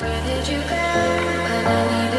Where did you go? when I